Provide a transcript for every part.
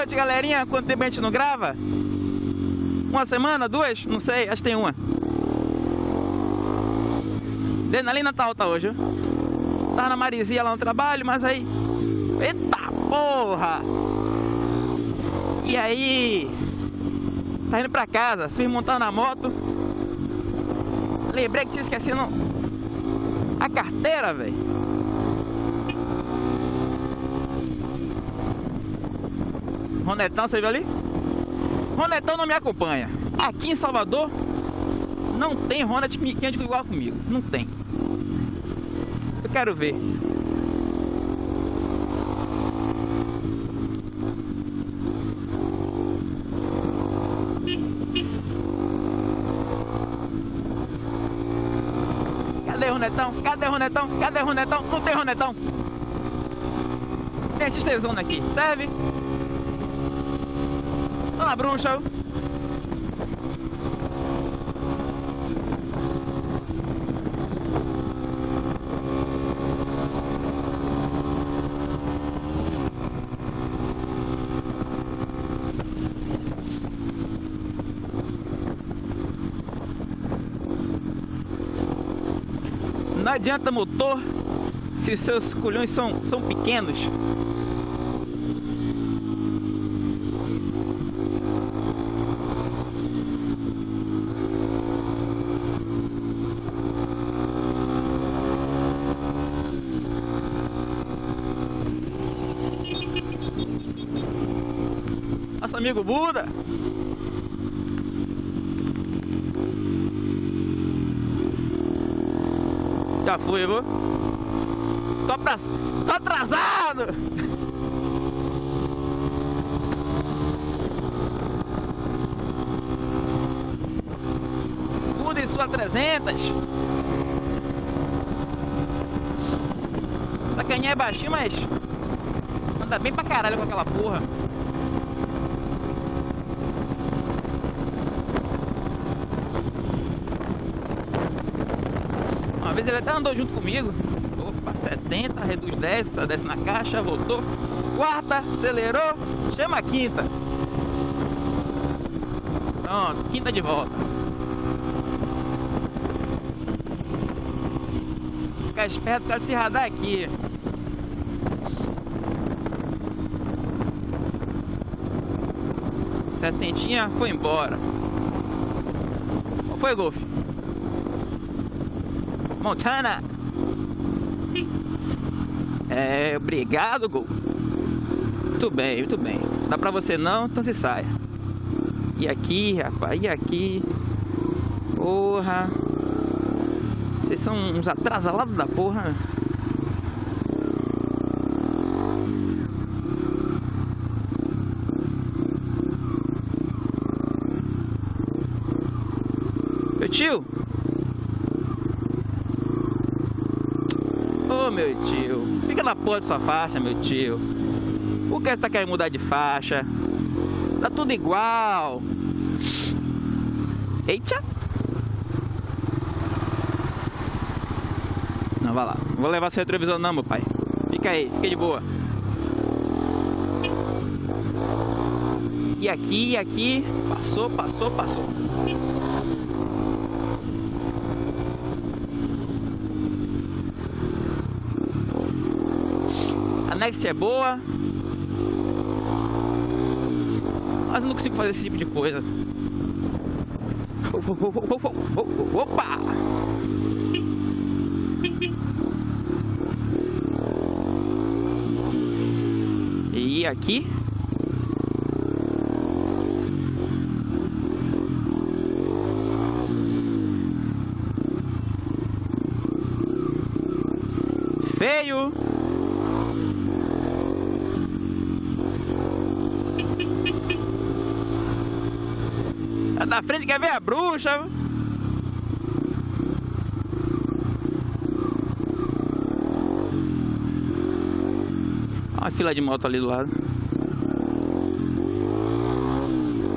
noite, galerinha. Quanto tempo a gente não grava? Uma semana, duas? Não sei, acho que tem uma. Adrenalina tá alta hoje, viu? Tava na Marizia lá no trabalho, mas aí... Eita porra! E aí... Tá indo pra casa, fui montar na moto. Lembrei que tinha esquecido a carteira, velho. Ronetão, você viu ali? Ronetão não me acompanha. Aqui em Salvador não tem Ronet que ande igual comigo. Não tem. Eu quero ver. Cadê Ronetão? Cadê Ronetão? Cadê Ronetão? Não tem Ronetão. Tem tesão aqui. Serve? Dona Bruxa. Não adianta motor se seus colhões são, são pequenos. Nosso amigo Buda. Já fui, viu? Tô, pra... Tô atrasado! Buda em sua 300. Essa caninha é baixinha, mas anda bem pra caralho com aquela porra. Vez ele até andou junto comigo. Opa, 70, reduz 10, desce na caixa, voltou. Quarta, acelerou, chama a quinta. Pronto, quinta de volta. Ficar esperto, cara, se radar aqui. Setentinha foi embora. Qual foi, Golf? Montana. É, obrigado, Gol. Muito bem, muito bem. Dá pra você não, então se saia. E aqui, rapaz, e aqui. Porra. Vocês são uns atrasalados da porra. Meu tio. Ô oh, meu tio, fica na porra de sua faixa, meu tio. Por que você tá querendo mudar de faixa? Tá tudo igual. Eita! Não, vai lá. Não vou levar seu retrovisor não, meu pai. Fica aí, fica de boa. E aqui, e aqui. Passou, passou, passou. Next é boa. Mas eu não consigo fazer esse tipo de coisa. Opa! E aqui? Feio! Tá da frente quer ver a bruxa. Olha a fila de moto ali do lado.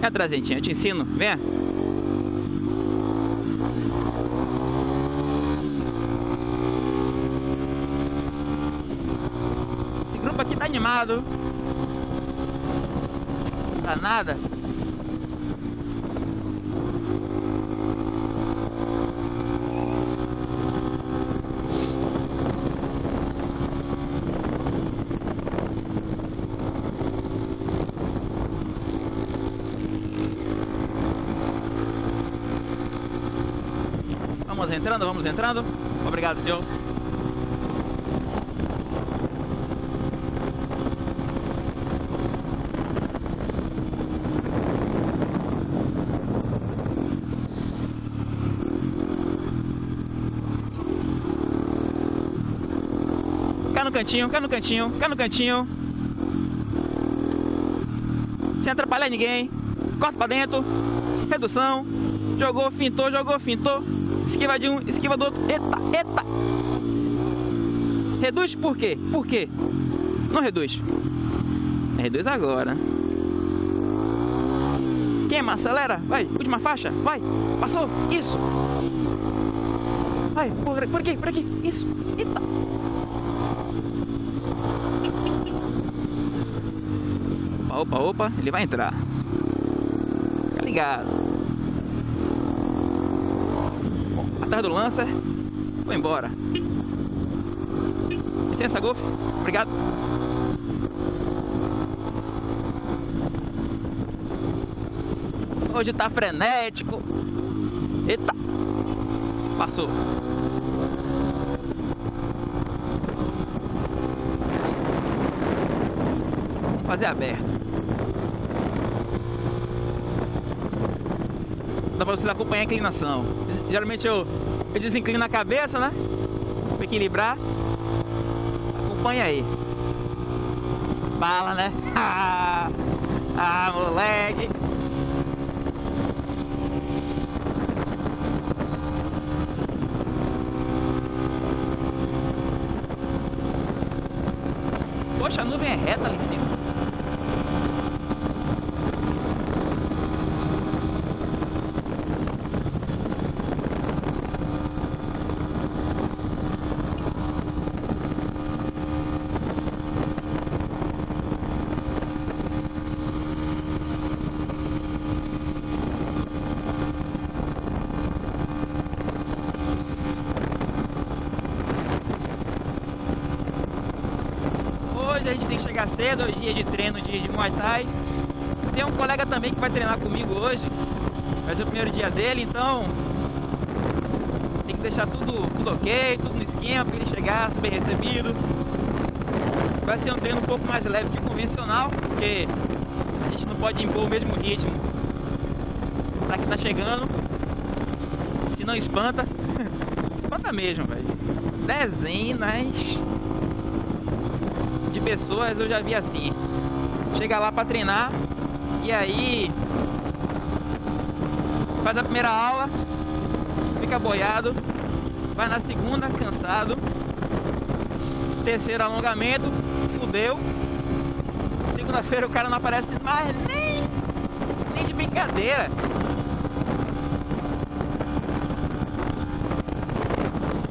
É trazentinha, eu te ensino. Vem. Esse grupo aqui tá animado. Tá nada. Vamos entrando, vamos entrando. Obrigado, senhor. Cá no cantinho, cá no cantinho, cá no cantinho. Sem atrapalhar ninguém. Corta pra dentro. Redução. Jogou, fintou, jogou, fintou. Esquiva de um, esquiva do outro. Eita, eita. Reduz por quê? Por quê? Não reduz. Reduz agora. Queima, acelera. Vai, última faixa. Vai. Passou. Isso. Vai, por, por aqui, por aqui. Isso. Eita. Opa, opa, ele vai entrar. Fica ligado. Atrás do Lancer. Vou embora. Licença, Golf. Obrigado. Hoje tá frenético. Eita. Passou. Fazer aberto. Dá pra vocês acompanhar a inclinação. Geralmente eu, eu desinclino a cabeça, né? Pra equilibrar. Acompanha aí. Bala, né? ah, moleque. Poxa, a nuvem é reta ali em cima. Hoje a gente tem que chegar cedo, hoje é dia de treino de, de Muay Thai. Tem um colega também que vai treinar comigo hoje. Vai ser o primeiro dia dele, então tem que deixar tudo, tudo ok, tudo no esquema para ele chegar, ser bem recebido. Vai ser um treino um pouco mais leve que o convencional, porque a gente não pode impor o mesmo ritmo para quem tá chegando. Senão espanta. espanta mesmo, velho. Dezenas de pessoas eu já vi assim. Chega lá para treinar e aí faz a primeira aula, fica boiado, vai na segunda cansado, terceiro alongamento, fudeu. Segunda-feira o cara não aparece mais nem, nem de brincadeira.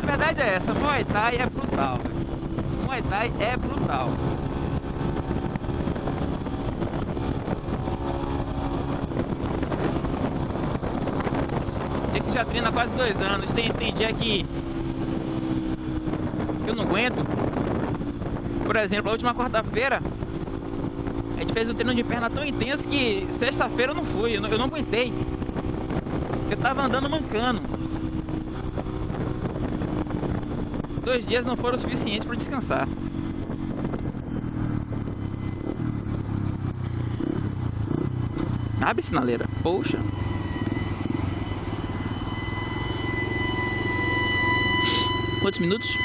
A verdade é essa, Muay Thai é brutal. Véio. Muay Thai é brutal. Eu que já treino há quase dois anos, tem, tem dia que eu não aguento. Por exemplo, a última quarta-feira a gente fez um treino de perna tão intenso que sexta-feira eu não fui, eu não, eu não aguentei. Eu tava andando mancando. Dois dias não foram suficientes para descansar. Abre sinaleira. Poxa. Quantos minutos?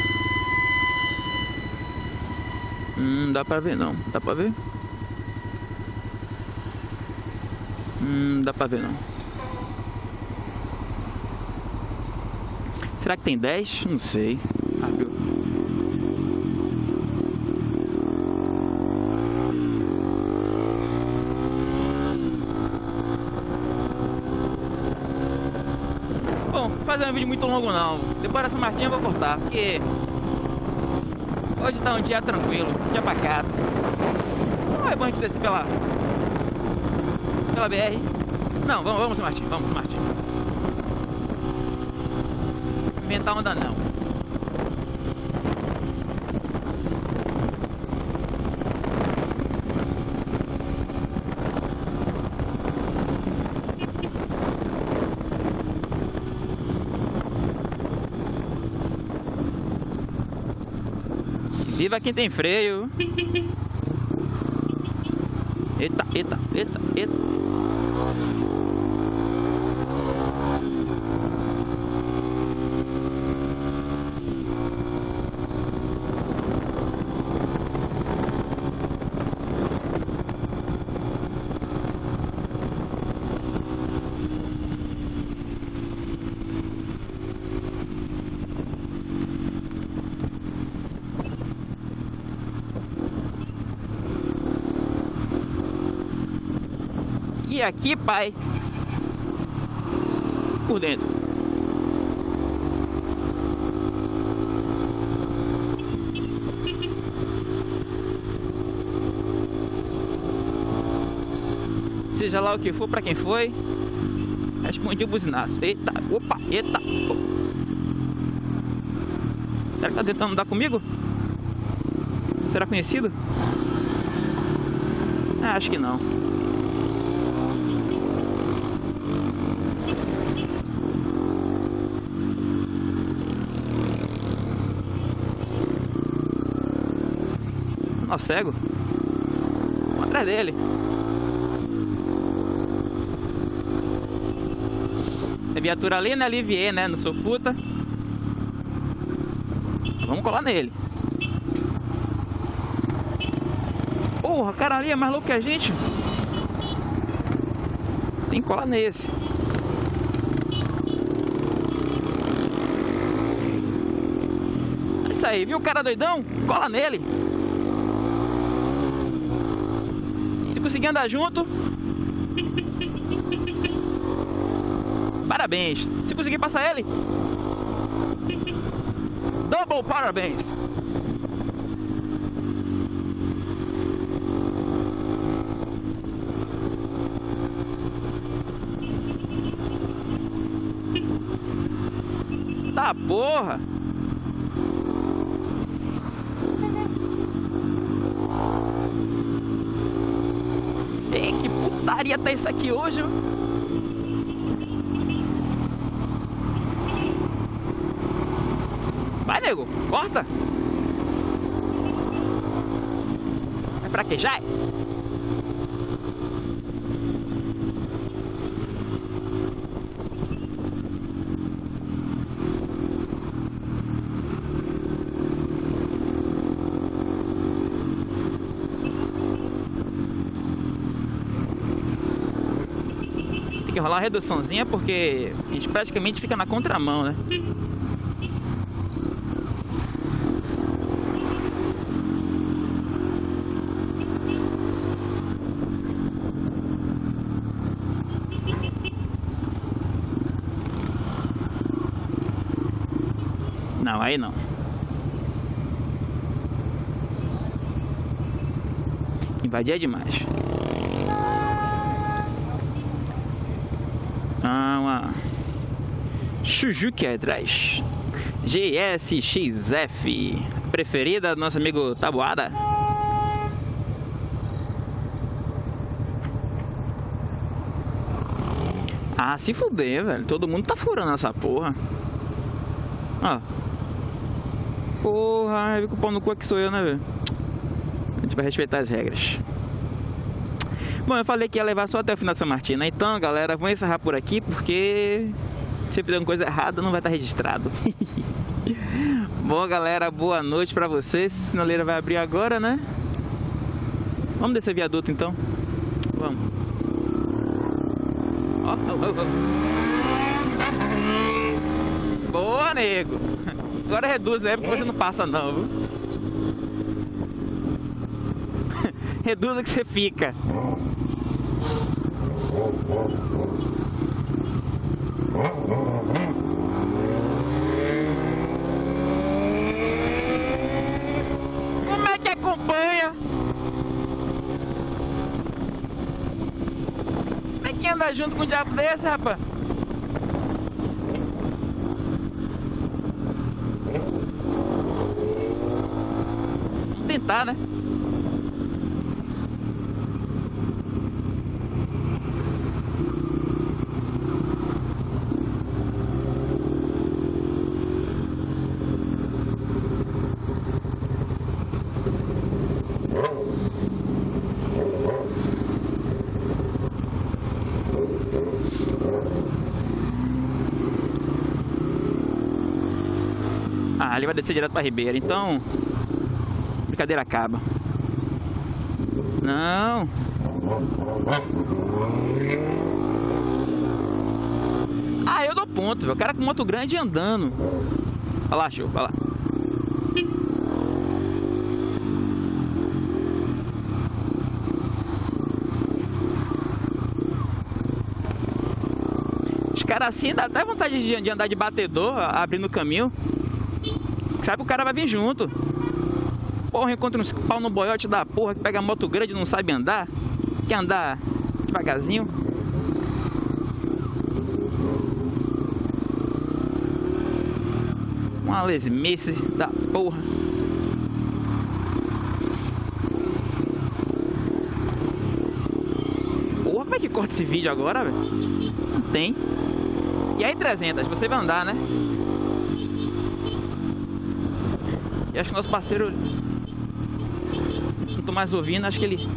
Hum, dá pra ver não. Dá pra ver? Hum, dá pra ver não. Será que tem 10? Não sei. Abriu. Bom, fazer um vídeo muito longo não. Depois dessa martinha eu vou cortar, porque hoje tá um dia tranquilo, dia pacato. Não é bom a gente descer pela Pela BR. Não, vamos, vamos, Martim. Vamos, Martim. Inventar onda não. Viva quem tem freio. Eita, eita, eita, eita. Aqui, pai, por dentro. Seja lá o que for, pra quem foi, respondi o buzinaço. Eita, opa, eita. Será que tá tentando dar comigo? Será conhecido? Ah, acho que não. Ó, cego. Vamos atrás dele. É viatura ali, né? Alivier, né? Não sou puta. Vamos colar nele. Porra, o cara ali é mais louco que a gente. Tem que colar nesse. É isso aí, viu o cara doidão? Cola nele. Se conseguir andar junto. Parabéns. Se conseguir passar ele. Double parabéns. Tá porra. Putaria tá isso aqui hoje? Vai, nego, corta. É pra que reduçãozinha porque a gente praticamente fica na contramão, né? Não, aí não. Invadir é demais. Ah, uma Suzuki atrás. GSXF. Preferida do nosso amigo Tabuada. Ah, se fuder, velho. Todo mundo tá furando essa porra. Ó. Porra, viu que o pau no cu aqui sou eu, né, velho? A gente vai respeitar as regras. Bom, eu falei que ia levar só até o final de São né? Então, galera, vamos encerrar por aqui, porque se eu fizer uma coisa errada, não vai estar registrado. Bom, galera, boa noite pra vocês. A sinaleira vai abrir agora, né? Vamos descer viaduto, então. Vamos. Ó, ó, ó. Boa, nego. Agora reduz, é porque você não passa não, viu? Reduza que você fica. Como é que acompanha? andar junto com um diabo desse, rapaz? Vamos tentar, né? Ele vai descer direto pra Ribeira, então... Brincadeira acaba. Não. Ah, eu dou ponto, velho. O cara com moto grande andando. Olha lá, show, olha lá. Os caras assim dá até vontade de, de andar de batedor, abrindo o caminho. Sabe que o cara vai vir junto. Porra, encontra uns pau no boiote da porra que pega moto grande e não sabe andar. Quer andar devagarzinho. Uma lesmice da porra. Porra, como é que corta esse vídeo agora, velho? Não tem. E aí 300, você vai andar, né? E acho que nosso parceiro tô mais ouvindo, acho que ele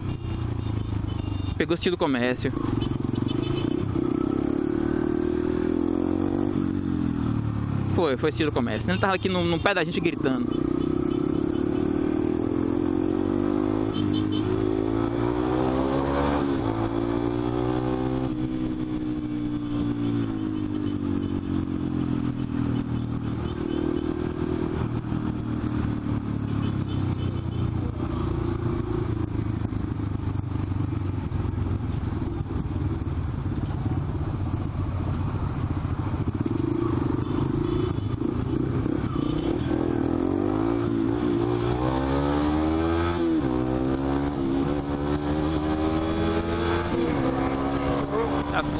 Pegou o estilo comércio. Foi, foi estilo comércio. Ele tava aqui no, no pé da gente gritando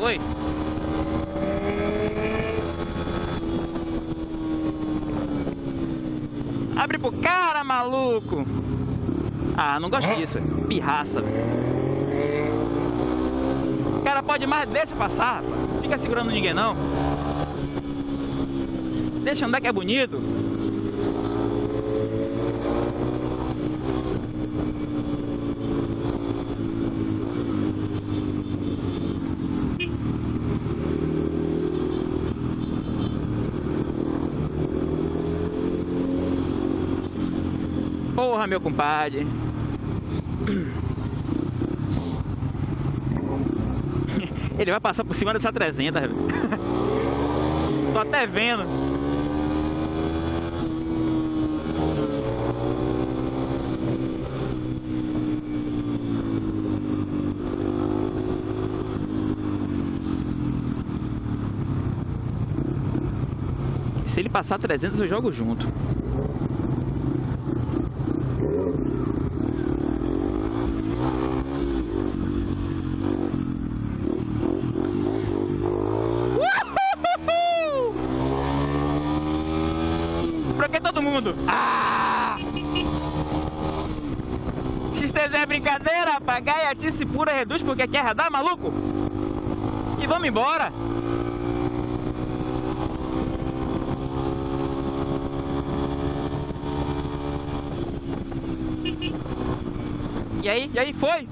Foi? Abre pro cara, maluco! Ah, não gosto disso. Pirraça. O cara pode mais, deixa passar. Fica segurando ninguém não. Deixa andar que é bonito. Porra, meu compadre. Ele vai passar por cima dessa 300, velho. Tô até vendo. Se ele passar 300, eu jogo junto. Pra que todo mundo? Ah! XTZ é brincadeira, rapaz. Gaiatice pura reduz porque quer radar, maluco? E vamos embora. E aí, e aí foi?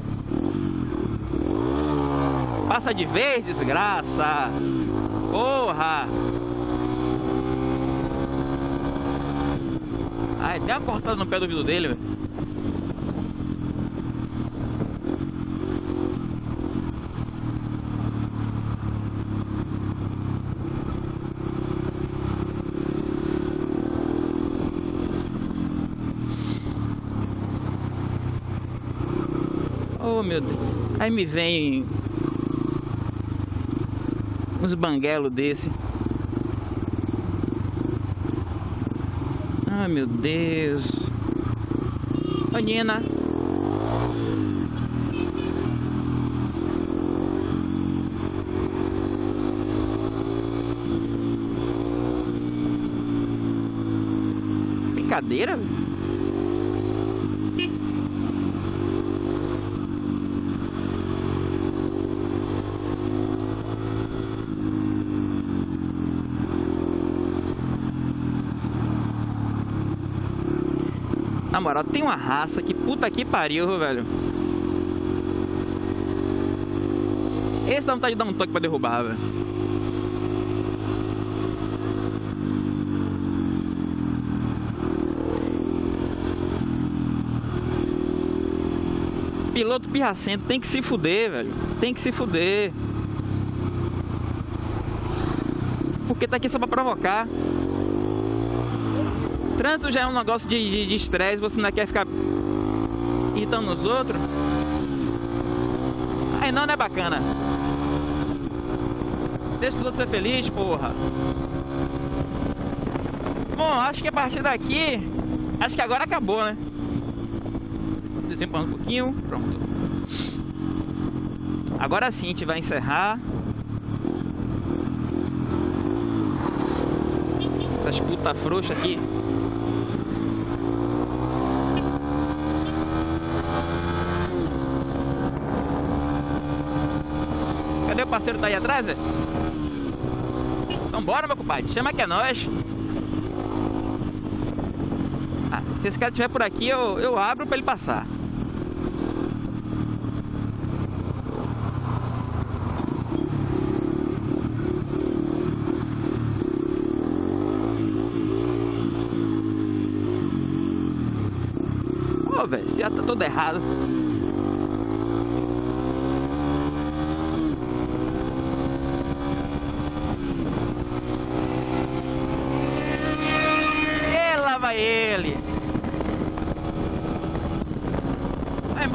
Passa de vez, desgraça. Porra! Ai, tem uma cortada no pé do vidro dele, velho. Oh meu Deus. Aí me vem uns banguelos desse. Ah, meu Deus. Ô, Nina. Brincadeira? Moral, tem uma raça que puta que pariu, velho. Esse dá vontade de dar um toque pra derrubar, velho. Piloto pirracento tem que se fuder, velho. Tem que se fuder. Porque tá aqui só pra provocar. Trânsito já é um negócio de estresse, você não quer ficar irritando os outros. Aí não, não é bacana. Deixa os outros ser felizes, porra. Bom, acho que a partir daqui, acho que agora acabou, né? Desempando um pouquinho, pronto. Agora sim a gente vai encerrar. Essas puta frouxa aqui. Cadê o parceiro tá aí atrás, é? Então bora, meu compadre. Chama que é nós. Ah, se esse cara estiver por aqui, eu, eu abro pra ele passar. Pô, velho, já tá todo errado. ele. Vai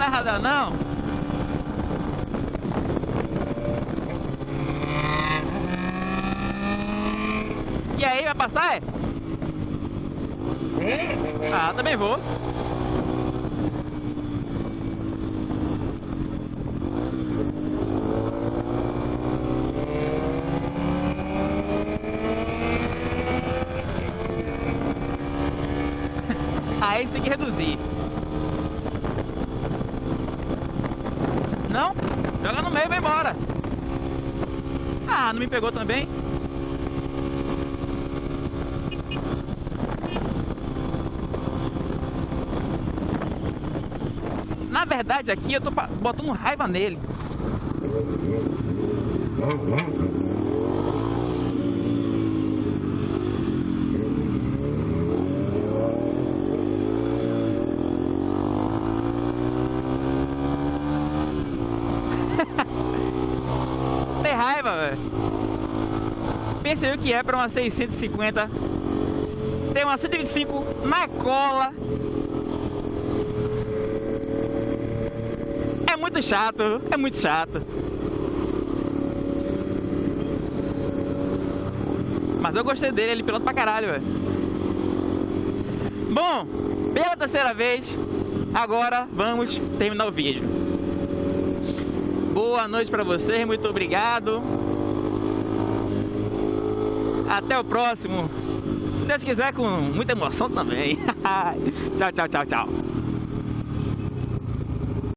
não é radar, não. E aí, vai passar, é? Ah, também vou. Aí você tem que reduzir. Não? Joga no meio e vai embora. Ah, não me pegou também? Na verdade aqui eu tô botando raiva nele. Tem raiva, velho. Pense aí o que é para uma 650. Tem uma 125 na cola. É muito chato, é muito chato. Mas eu gostei dele, ele piloto pra caralho, velho. Bom, pela terceira vez, agora vamos terminar o vídeo. Boa noite para vocês, muito obrigado. Até o próximo. Se Deus quiser, com muita emoção também. tchau, tchau, tchau, tchau.